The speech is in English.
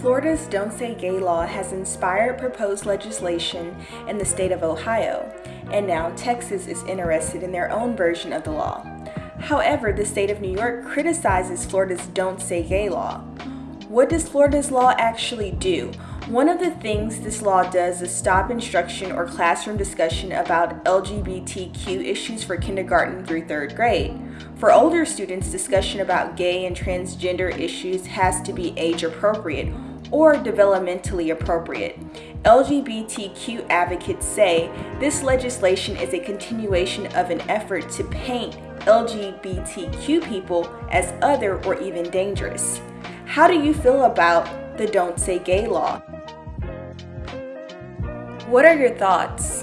Florida's Don't Say Gay law has inspired proposed legislation in the state of Ohio, and now Texas is interested in their own version of the law. However, the state of New York criticizes Florida's Don't Say Gay law. What does Florida's law actually do? One of the things this law does is stop instruction or classroom discussion about LGBTQ issues for kindergarten through third grade. For older students, discussion about gay and transgender issues has to be age appropriate or developmentally appropriate. LGBTQ advocates say this legislation is a continuation of an effort to paint LGBTQ people as other or even dangerous. How do you feel about the Don't Say Gay law? What are your thoughts?